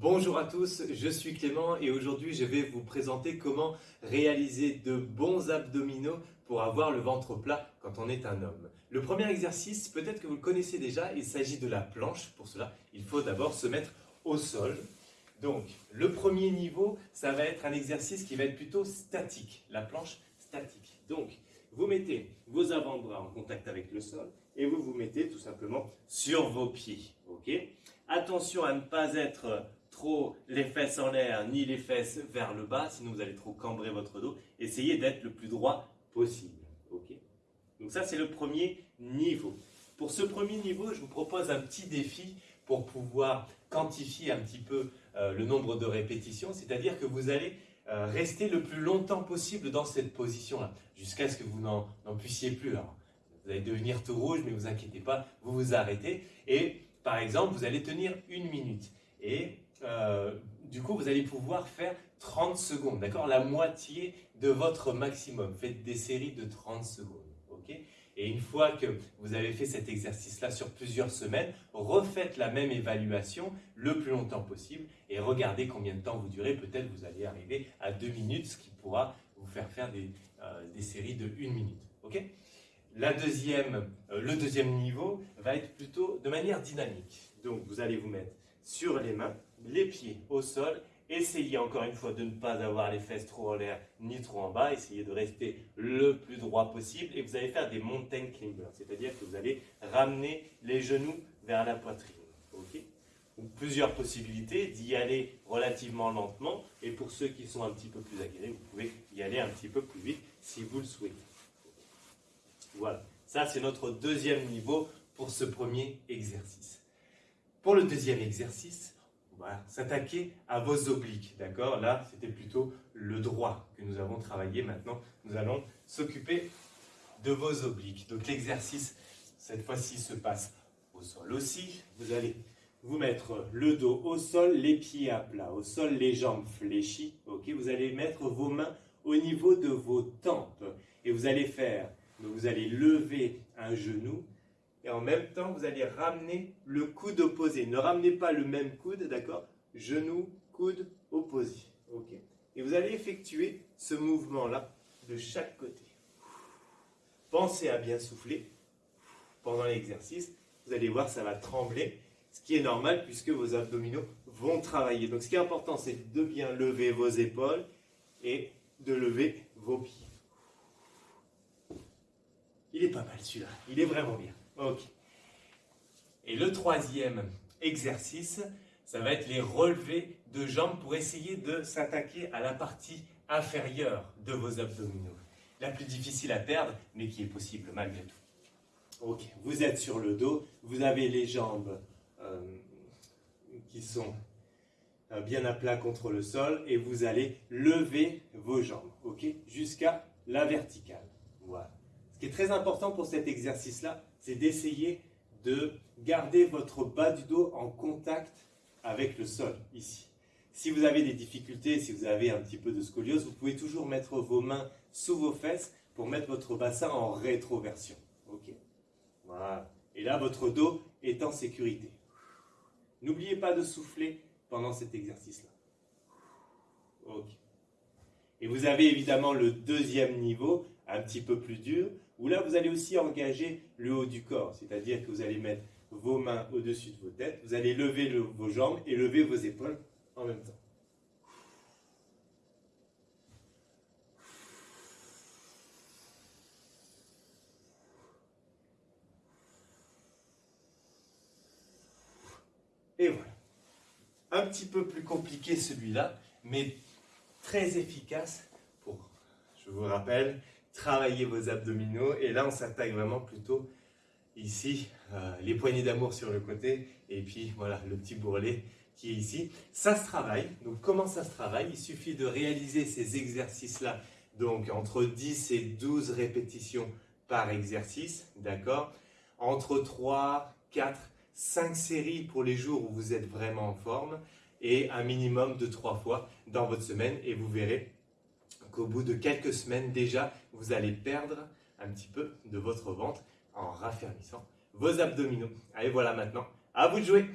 Bonjour à tous, je suis Clément et aujourd'hui je vais vous présenter comment réaliser de bons abdominaux pour avoir le ventre plat quand on est un homme. Le premier exercice, peut-être que vous le connaissez déjà, il s'agit de la planche. Pour cela, il faut d'abord se mettre au sol. Donc, le premier niveau, ça va être un exercice qui va être plutôt statique, la planche statique. Donc, vous mettez vos avant-bras en contact avec le sol et vous vous mettez tout simplement sur vos pieds. Attention à ne pas être trop les fesses en l'air ni les fesses vers le bas, sinon vous allez trop cambrer votre dos. Essayez d'être le plus droit possible. ok? Donc ça, c'est le premier niveau. Pour ce premier niveau, je vous propose un petit défi pour pouvoir quantifier un petit peu euh, le nombre de répétitions, c'est-à-dire que vous allez euh, rester le plus longtemps possible dans cette position-là, jusqu'à ce que vous n'en puissiez plus. vous allez devenir tout rouge, mais vous inquiétez pas, vous vous arrêtez. Et par exemple, vous allez tenir une minute. Et vous allez pouvoir faire 30 secondes, d'accord? La moitié de votre maximum. Faites des séries de 30 secondes, ok? Et une fois que vous avez fait cet exercice-là sur plusieurs semaines, refaites la même évaluation le plus longtemps possible et regardez combien de temps vous durez. Peut-être vous allez arriver à 2 minutes, ce qui pourra vous faire faire des, euh, séries de 1 minute, ok? La deuxième, euh, le deuxième niveau va être plutôt de manière dynamique. Donc, vous allez vous mettre sur les mains, les pieds au sol. Essayez encore une fois de ne pas avoir les fesses trop en l'air ni trop en bas. Essayez de rester le plus droit possible et vous allez faire des mountain climbers, c'est-à-dire que vous allez ramener les genoux vers la poitrine. ok? Plusieurs possibilités d'y aller relativement lentement et pour ceux qui sont un petit peu plus aguerris, vous pouvez y aller un petit peu plus vite si vous le souhaitez. Voilà, ça c'est notre deuxième niveau pour ce premier exercice. Pour le deuxième exercice, s'attaquer à vos obliques, d'accord? Là, c'était plutôt le droit que nous avons travaillé. Maintenant, nous allons s'occuper de vos obliques. Donc l'exercice, cette fois-ci, se passe au sol aussi. Vous allez vous mettre le dos au sol, les pieds à plat, au sol, les jambes fléchies. ok? Vous allez mettre vos mains au niveau de vos tempes et vous allez faire, vous allez lever un genou et en même temps, vous allez ramener le coude opposé. Ne ramenez pas le même coude, d'accord? Genou, coude opposé. Ok Et vous allez effectuer ce mouvement-là de chaque côté. Pensez à bien souffler pendant l'exercice. Vous allez voir, ça va trembler, ce qui est normal puisque vos abdominaux vont travailler. Donc ce qui est important, c'est de bien lever vos épaules et de lever vos pieds. Il est pas mal celui-là, il est vraiment bien. Ok. Et le troisième exercice, ça va être les relevés de jambes pour essayer de s'attaquer à la partie inférieure de vos abdominaux. La plus difficile à perdre, mais qui est possible malgré tout. Ok, vous êtes sur le dos, vous avez les jambes euh, qui sont euh, bien à plat contre le sol et vous allez lever vos jambes, ok, jusqu'à la verticale. Voilà. Ce qui est très important pour cet exercice-là, c'est d'essayer de garder votre bas du dos en contact avec le sol, ici. Si vous avez des difficultés, si vous avez un petit peu de scoliose, vous pouvez toujours mettre vos mains sous vos fesses pour mettre votre bassin en rétroversion. Ok Voilà. Et là, votre dos est en sécurité. N'oubliez pas de souffler pendant cet exercice-là. Ok. Et vous avez évidemment le deuxième niveau, un petit peu plus dur, où là vous allez aussi engager le haut du corps, c'est-à-dire que vous allez mettre vos mains au-dessus de vos têtes, vous allez lever vos jambes et lever vos épaules en même temps. Et voilà. Un petit peu plus compliqué celui-là, mais très efficace pour, je vous rappelle, travailler vos abdominaux. Et là, on s'attaque vraiment plutôt ici, euh, les poignées d'amour sur le côté, et puis voilà, le petit bourrelet qui est ici. Ça se travaille. Donc, comment ça se travaille? Il suffit de réaliser ces exercices-là, donc entre 10 et 12 répétitions par exercice, d'accord? Entre 3, 4, 5 séries pour les jours où vous êtes vraiment en forme, et un minimum de 3 fois dans votre semaine, et vous verrez qu'au bout de quelques semaines déjà, vous allez perdre un petit peu de votre ventre en raffermissant vos abdominaux. Allez, voilà maintenant, à vous de jouer